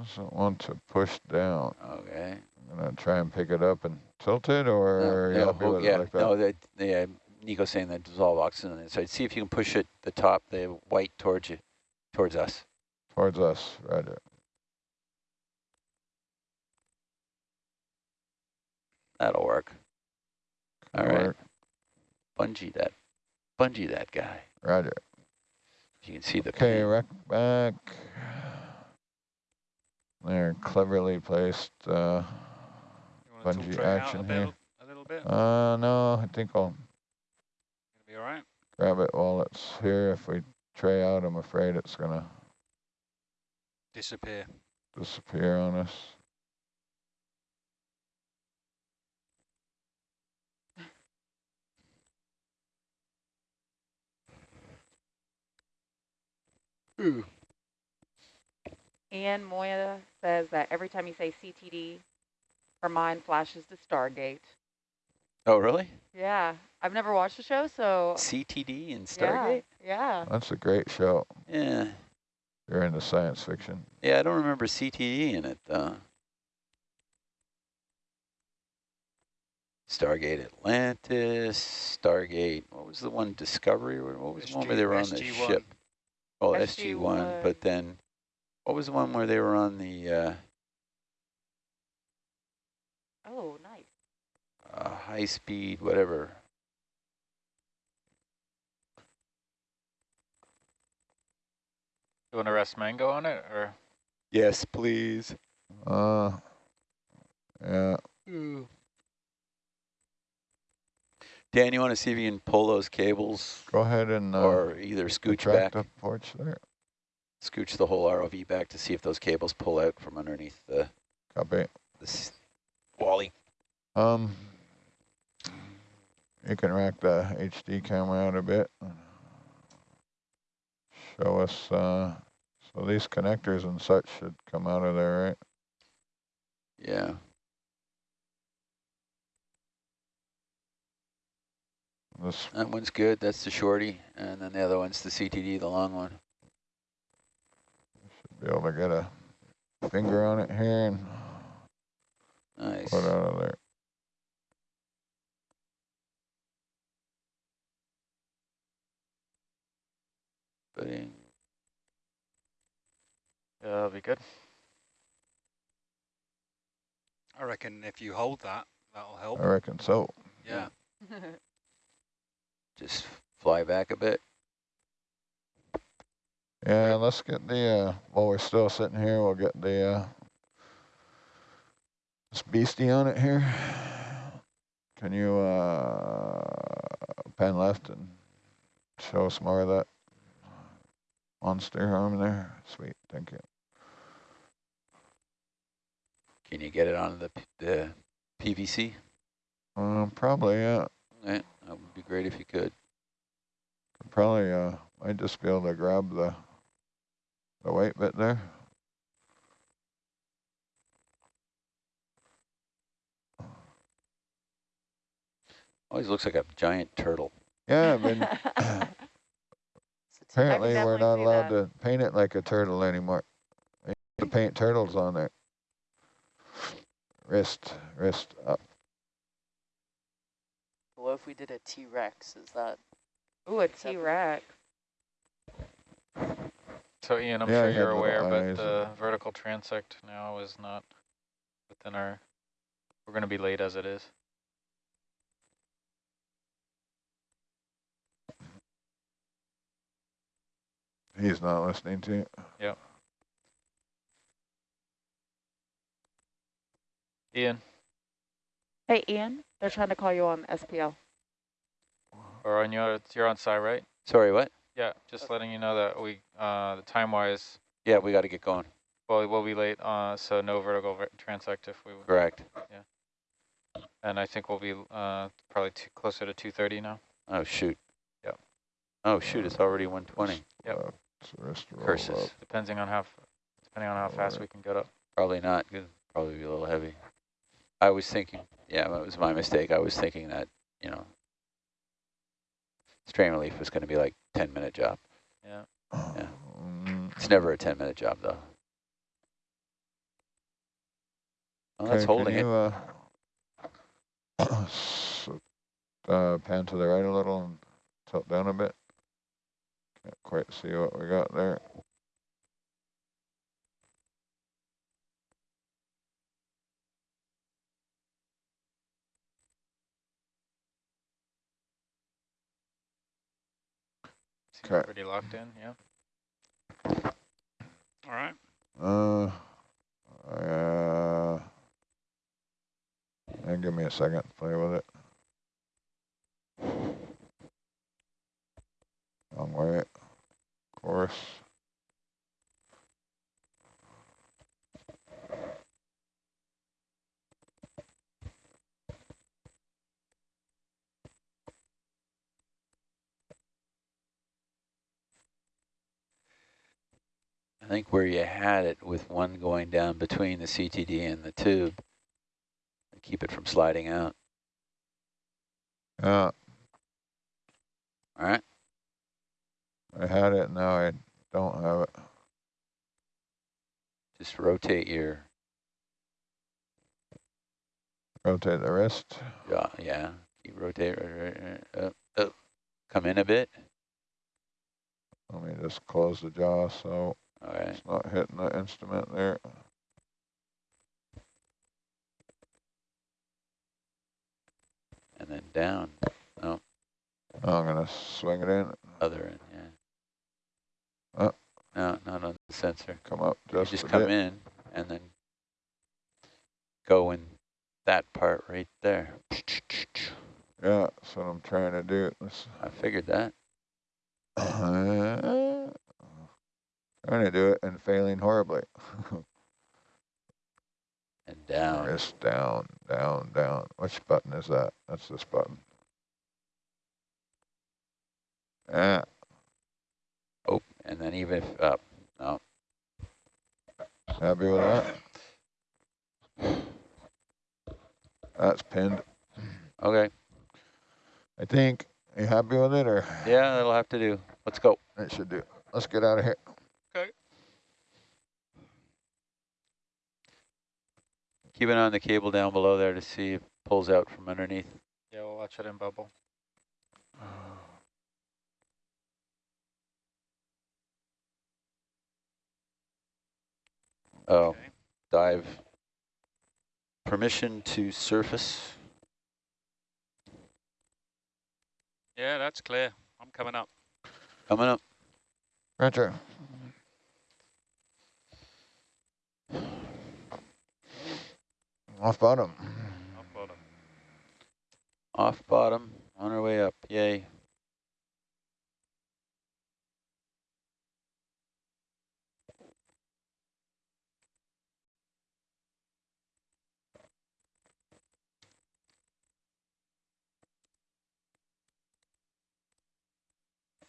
Doesn't want to push down. Okay. I'm gonna try and pick it up and tilt it, or No, are you yeah, happy ho- yeah, like that? no, that, yeah, Nico's saying that dissolve oxygen on the inside. See if you can push it, the top, the white towards you, towards us. Towards us, roger. That'll work. All Good right. Bungee that, bungee that guy. Roger. You can see the Okay, wreck back. They're cleverly placed. Uh, You want to Bungee tilt it out action a, bit, here. a little bit? uh, no, I think I'll Gonna be all right? grab it while it's here. If we tray out, I'm afraid it's gonna Disappear. disappear on us. Ian Moya says that every time you say CTD, her mind flashes to Stargate. Oh, really? Yeah, I've never watched the show, so CTD and Stargate? yeah. That's a great show. Yeah. You're into science fiction. Yeah, I don't remember CTE in it, though. Stargate Atlantis, Stargate, what was the one, Discovery, what was the one where they were on the SG-1. ship? Oh, SG-1, SG-1. but then, what was the one where they were on the uh, Oh, nice. uh, high speed, whatever? You want to rest mango on it, or Yes, please. Uh, yeah. Dan, you want to see if you can pull those cables Go ahead and uh, or either scooch back, the porch there. scooch the whole ROV back to see if those cables pull out from underneath the Copy. this Wally. Um, you can rack the HD camera out a bit. Show us, uh, so these connectors and such should come out of there, right? Yeah. This, That one's good. That's the shorty. And then the other one's the CTD, the long one. should be able to get a finger on it here and Nice. pull it out of there. Footing. yeah, that'll be good. I reckon if you hold that, that'll help. I reckon so. Yeah. Just fly back a bit. Yeah, let's get the, uh, while we're still sitting here, we'll get the, uh, this beastie on it here. Can you, uh, pan left and show us more of that monster arm there? Sweet, thank you. Can you get it onto the, the PVC? Um, probably, yeah. Yeah, that would be great if you could. Probably, uh, might just be able to grab the, the weight bit there. Always looks like a giant turtle. Yeah, I've been, It's apparently we're not allowed that. to paint it like a turtle anymore. They used to paint turtles on there. Wrist, wrist up. If we did a T-Rex? Is that Ooh, a Separate. T-Rex. So Ian, I'm Yeah, sure you're aware, but the and- vertical transect now is not within our, we're going to be late as it is. He's not listening to you. Yep. Ian, Hey, Ian, they're trying to call you on SPL. or on your, you're on site, right? Sorry, what? Yeah, just letting you know that we, uh, the time-wise, Yeah, we got to get going. well, we'll be late, uh, so no vertical ver- transect if we, Correct. Yeah. And I think we'll be, uh, probably too, closer to 2:30 now. Oh, shoot. Yep. Oh, shoot, it's already 120. Yep. Uh, it's the wrist roll Curses. Depending on how, f- depending on how fast Alright. we can get up. Probably not. Could probably be a little heavy. I was thinking, yeah, that was my mistake. I was thinking that, you know, strain relief was going to be like 10 minute job. Yeah. Mm, It's never a 10 minute job though. Well, that's okay, holding can it. uh, uh, pan to the right a little and tilt down a bit. Can't quite see what we got there. 'Kay. pretty locked in, yeah. All right. Uh, uh, and give me a second to play with it. Wrong way. Of course. I think where you had it with one going down between the CTD and the tube, to keep it from sliding out. Uh. Yeah, All right. I had it, now I don't have it. Just rotate your Rotate the wrist. Yeah, Yeah. Keep rotate. Right, right, right, up, up. Come in a bit. Let me just close the jaw so All right. it's not hitting the instrument there. And then down. I'm gonna swing it in, Other end. Yeah. Uh. No, not on the sensor. come up just, just come bit. in and then go in that part right there. Yeah, that's what I'm trying to do. Let's I figured that. Uh, trying to do it and failing horribly. And down. Wrist down, down, down. Which button is that? That's this button. Yeah, Oh, and then even if up. No. happy with that? That's pinned. Okay. I think. you happy with it or Yeah, that'll have to do. Let's go. it should do? Let's get out of here. Keep an eye on the cable down below there to see if it pulls out from underneath. Yeah, we'll watch it in bubble. Oh. oh, Okay. dive. Permission to surface. Yeah, that's clear. I'm coming up. Coming up. Roger. Off bottom. Off bottom. Off bottom. On our way up. Yay.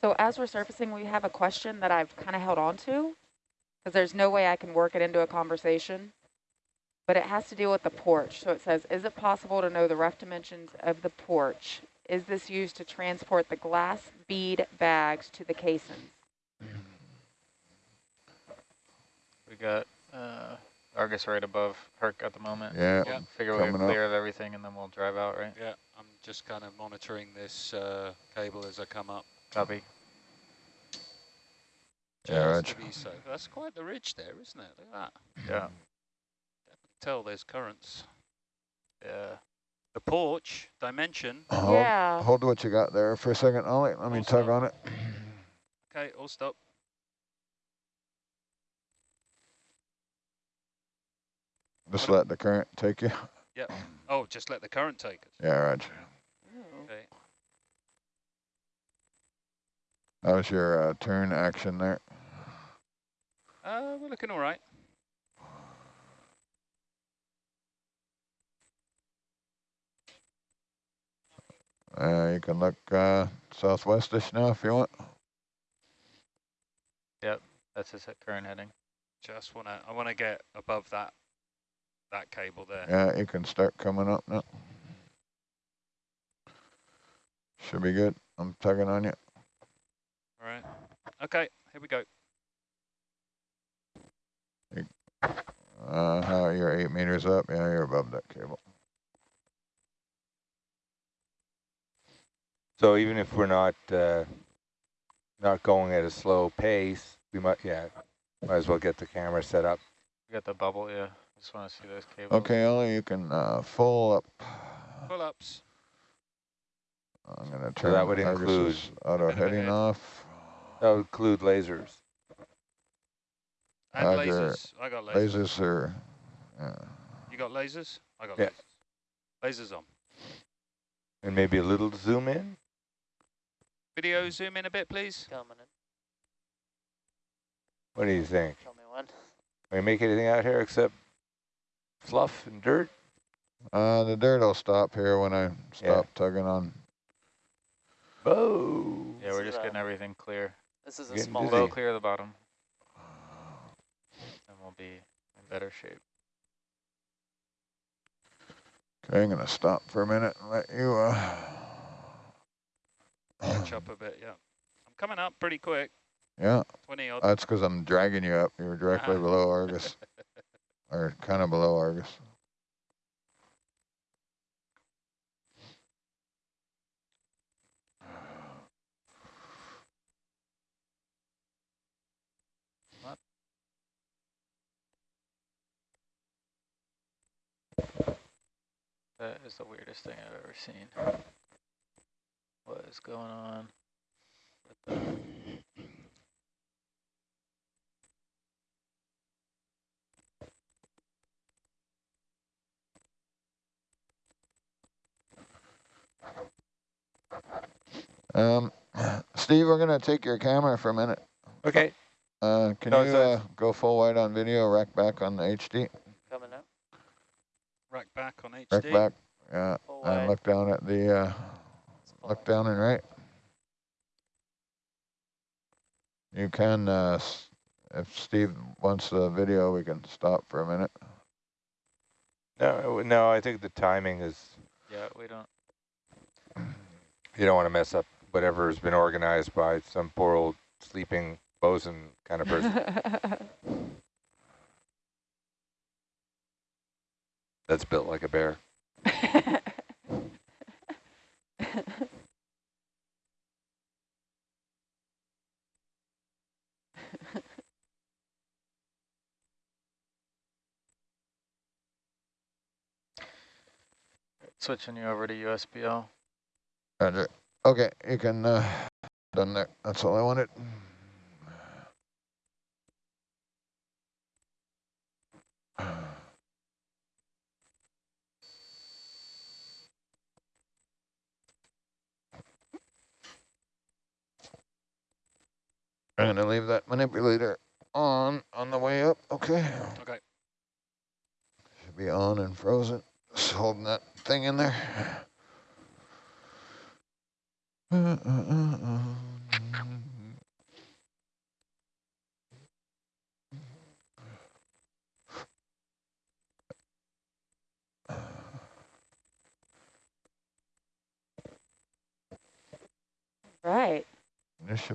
So as we're surfacing, we have a question that I've kind of held on to because there's no way I can work it into a conversation. But it has to deal with the porch. So it says, is it possible to know the rough dimensions of the porch? Is this used to transport the glass bead bags to the caissons? We got, uh, Argus right above Herc at the moment. Yeah, Yeah. Figure we're Coming up. clear of everything and then we'll drive out, right? Yeah, I'm just kind of monitoring this uh, cable as I come up. Copy. Yeah, Just Reg. to be safe. That's quite the ridge there, isn't it? Look at that. Yeah. Tell there's currents. Yeah. The porch dimension. hold, Yeah. hold what you got there for a second, Ollie. Let me tug still. on it. Okay, all stop. Just What- let the current take you. Yeah. Oh, just let the current take us. Yeah, right. Okay. That was your uh, turn action there. Uh, we're looking all right. Uh, you can look uh, southwestish now if you want. Yep, that's his current heading. Just wanna, I wanna get above that, that cable there. Yeah, you can start coming up now. Should be good. I'm tugging on you. All right. Okay, here we go. Uh, how you're eight meters up. Yeah, you're above that cable. So even if we're not uh, not going at a slow pace, we might yeah, might as well get the camera set up. We got the bubble, yeah. Just want to see those cables. Okay, Ollie, you can uh, full up. Pull ups. I'm gonna So turn that would Argus's include auto bit of a heading off. That would include lasers. And Roger. lasers. I got lasers. Lasers are, yeah. You got lasers? I got Yeah. lasers. Lasers on. And maybe a little zoom in. Video zoom in a bit, please. What do you think? Tell me when. Can we make anything out here except fluff and dirt? Uh, the dirt will stop here when I stop tugging on. Oh. Yeah, we're just getting everything clear. This is a Getting small busy. Low one. clear the bottom. And we'll be in better shape. Okay, I'm gonna stop for a minute and let you, uh, Catch up a bit, yeah. I'm coming up pretty quick. yeah, 20 odd. that's because I'm dragging you up. You're directly Ah. below Argus, or kind of below Argus. That is the weirdest thing I've ever seen. What is going on? with the- Um, Steve, we're gonna take your camera for a minute. Okay. Uh, can No, you uh, go full wide on video, rack back on the HD, Coming up. Rack back on HD. rack back, yeah, Full and wide. look down at the, uh, It's look down and right. You can, uh, if Steve wants the video, we can stop for a minute. No, no, I think the timing is, Yeah, we don't. you don't want to mess up whatever has been organized by some poor old sleeping bosun kind of person that's built like a bear. Switching you over to USBL. Roger. Okay, you can, uh, done there. That's all I wanted. I'm gonna leave that manipulator on, on the way up, okay? Okay. Should be on and frozen. Just holding that thing in there. Uh, uh, uh, uh. right. This should